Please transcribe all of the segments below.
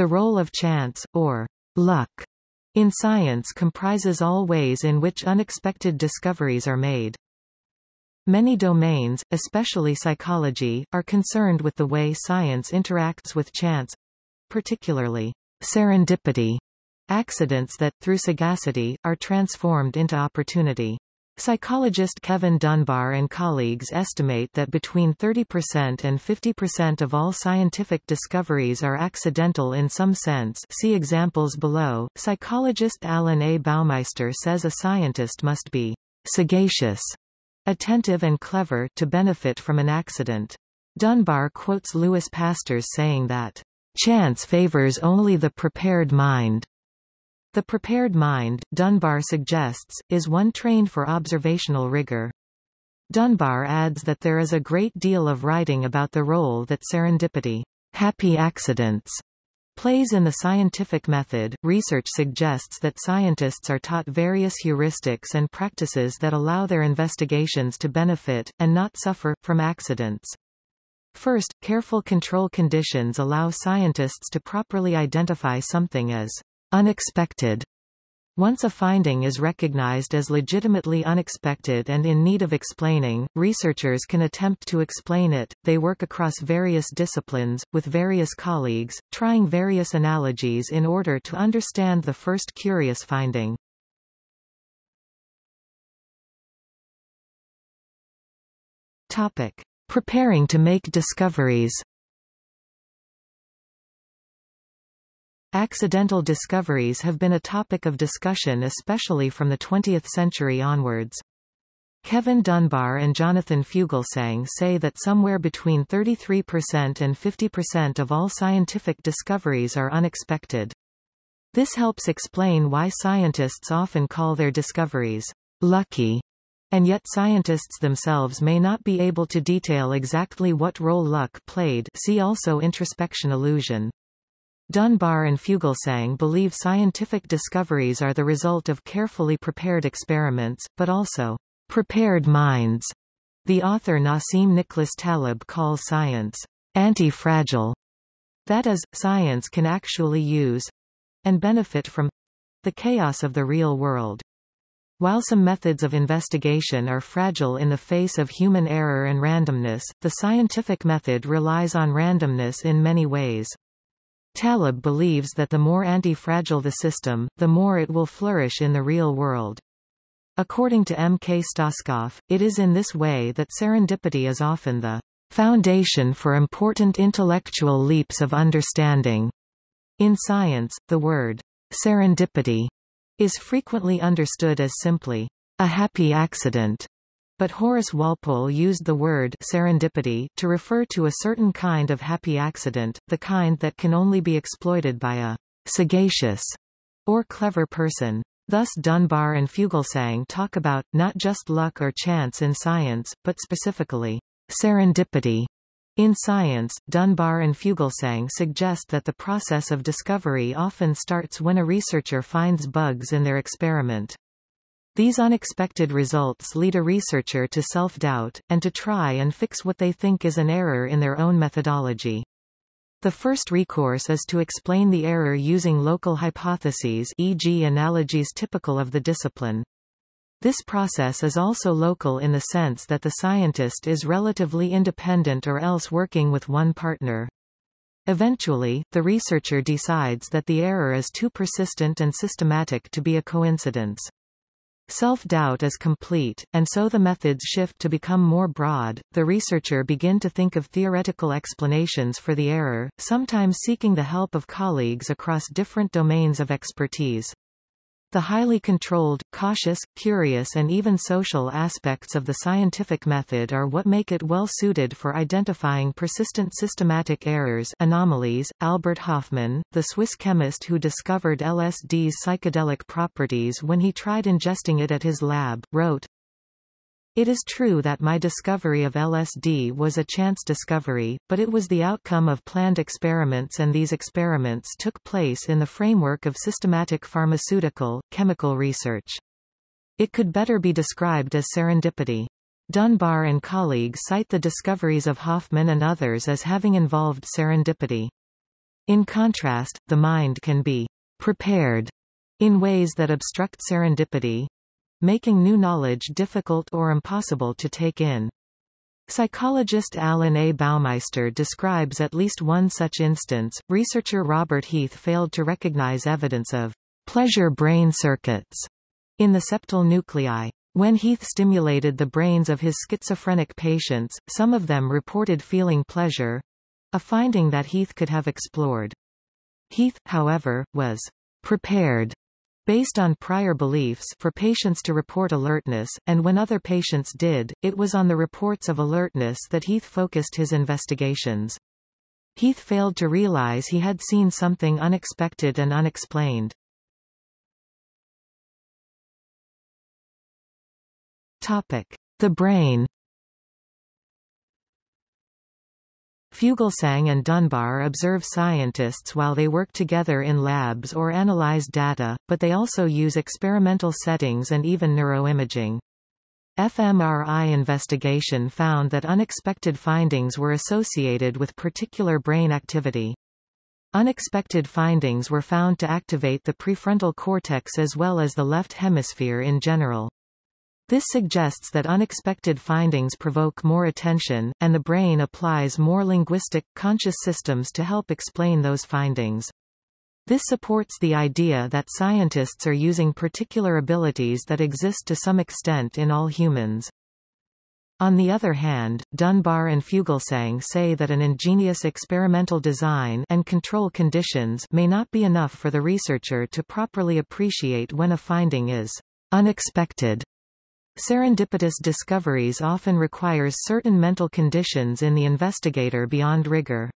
The role of chance, or luck, in science comprises all ways in which unexpected discoveries are made. Many domains, especially psychology, are concerned with the way science interacts with chance, particularly serendipity, accidents that, through sagacity, are transformed into opportunity. Psychologist Kevin Dunbar and colleagues estimate that between 30% and 50% of all scientific discoveries are accidental in some sense see examples below. Psychologist Alan A. Baumeister says a scientist must be sagacious, attentive and clever to benefit from an accident. Dunbar quotes Louis Pasteur saying that, "...chance favors only the prepared mind." The prepared mind, Dunbar suggests, is one trained for observational rigor. Dunbar adds that there is a great deal of writing about the role that serendipity, happy accidents, plays in the scientific method. Research suggests that scientists are taught various heuristics and practices that allow their investigations to benefit, and not suffer, from accidents. First, careful control conditions allow scientists to properly identify something as Unexpected. Once a finding is recognized as legitimately unexpected and in need of explaining, researchers can attempt to explain it. They work across various disciplines, with various colleagues, trying various analogies in order to understand the first curious finding. Topic. Preparing to make discoveries Accidental discoveries have been a topic of discussion especially from the 20th century onwards. Kevin Dunbar and Jonathan Fugelsang say that somewhere between 33% and 50% of all scientific discoveries are unexpected. This helps explain why scientists often call their discoveries lucky, and yet scientists themselves may not be able to detail exactly what role luck played see also introspection illusion. Dunbar and Fugelsang believe scientific discoveries are the result of carefully prepared experiments, but also prepared minds. The author Nassim Nicholas Taleb calls science anti-fragile. That is, science can actually use and benefit from the chaos of the real world. While some methods of investigation are fragile in the face of human error and randomness, the scientific method relies on randomness in many ways. Taleb believes that the more anti-fragile the system, the more it will flourish in the real world. According to M. K. Stoskopf, it is in this way that serendipity is often the foundation for important intellectual leaps of understanding. In science, the word serendipity is frequently understood as simply a happy accident but Horace Walpole used the word serendipity to refer to a certain kind of happy accident, the kind that can only be exploited by a sagacious or clever person. Thus Dunbar and Fugelsang talk about, not just luck or chance in science, but specifically, serendipity. In science, Dunbar and Fugelsang suggest that the process of discovery often starts when a researcher finds bugs in their experiment. These unexpected results lead a researcher to self-doubt, and to try and fix what they think is an error in their own methodology. The first recourse is to explain the error using local hypotheses e.g. analogies typical of the discipline. This process is also local in the sense that the scientist is relatively independent or else working with one partner. Eventually, the researcher decides that the error is too persistent and systematic to be a coincidence. Self-doubt is complete, and so the methods shift to become more broad. The researcher begin to think of theoretical explanations for the error, sometimes seeking the help of colleagues across different domains of expertise. The highly controlled, cautious, curious and even social aspects of the scientific method are what make it well suited for identifying persistent systematic errors anomalies. Albert Hofmann, the Swiss chemist who discovered LSD's psychedelic properties when he tried ingesting it at his lab, wrote, it is true that my discovery of LSD was a chance discovery, but it was the outcome of planned experiments and these experiments took place in the framework of systematic pharmaceutical, chemical research. It could better be described as serendipity. Dunbar and colleagues cite the discoveries of Hofmann and others as having involved serendipity. In contrast, the mind can be prepared in ways that obstruct serendipity, making new knowledge difficult or impossible to take in. Psychologist Alan A. Baumeister describes at least one such instance. Researcher Robert Heath failed to recognize evidence of pleasure brain circuits in the septal nuclei. When Heath stimulated the brains of his schizophrenic patients, some of them reported feeling pleasure, a finding that Heath could have explored. Heath, however, was prepared based on prior beliefs for patients to report alertness, and when other patients did, it was on the reports of alertness that Heath focused his investigations. Heath failed to realize he had seen something unexpected and unexplained. Topic. The brain Fugelsang and Dunbar observe scientists while they work together in labs or analyze data, but they also use experimental settings and even neuroimaging. fMRI investigation found that unexpected findings were associated with particular brain activity. Unexpected findings were found to activate the prefrontal cortex as well as the left hemisphere in general. This suggests that unexpected findings provoke more attention, and the brain applies more linguistic, conscious systems to help explain those findings. This supports the idea that scientists are using particular abilities that exist to some extent in all humans. On the other hand, Dunbar and Fugelsang say that an ingenious experimental design and control conditions may not be enough for the researcher to properly appreciate when a finding is unexpected. Serendipitous discoveries often requires certain mental conditions in the investigator beyond rigor.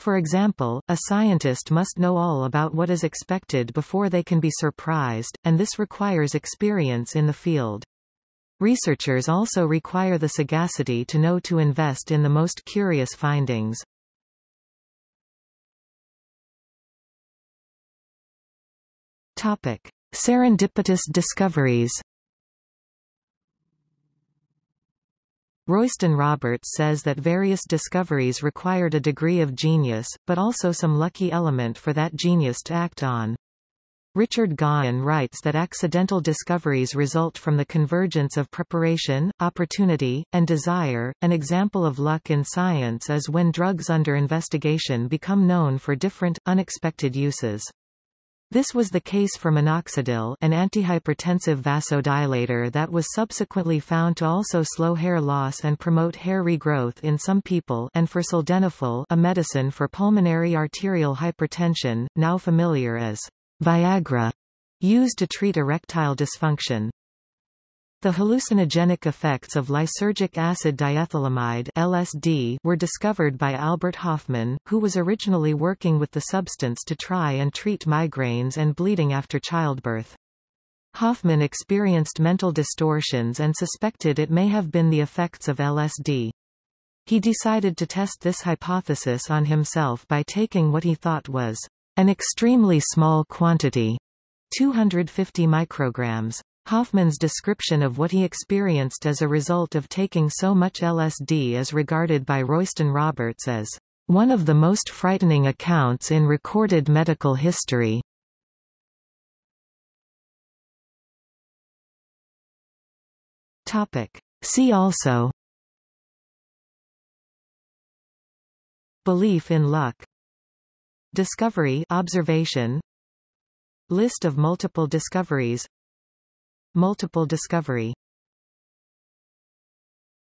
For example, a scientist must know all about what is expected before they can be surprised, and this requires experience in the field. Researchers also require the sagacity to know to invest in the most curious findings. Topic. Serendipitous discoveries Royston Roberts says that various discoveries required a degree of genius, but also some lucky element for that genius to act on. Richard Gaughan writes that accidental discoveries result from the convergence of preparation, opportunity, and desire. An example of luck in science is when drugs under investigation become known for different, unexpected uses. This was the case for minoxidil an antihypertensive vasodilator that was subsequently found to also slow hair loss and promote hair regrowth in some people and for sildenafil a medicine for pulmonary arterial hypertension, now familiar as Viagra, used to treat erectile dysfunction. The hallucinogenic effects of lysergic acid diethylamide LSD were discovered by Albert Hofmann, who was originally working with the substance to try and treat migraines and bleeding after childbirth. Hofmann experienced mental distortions and suspected it may have been the effects of LSD. He decided to test this hypothesis on himself by taking what he thought was an extremely small quantity, 250 micrograms, Hofmann's description of what he experienced as a result of taking so much LSD is regarded by Royston Roberts as one of the most frightening accounts in recorded medical history. Topic. See also Belief in luck Discovery observation List of multiple discoveries Multiple discovery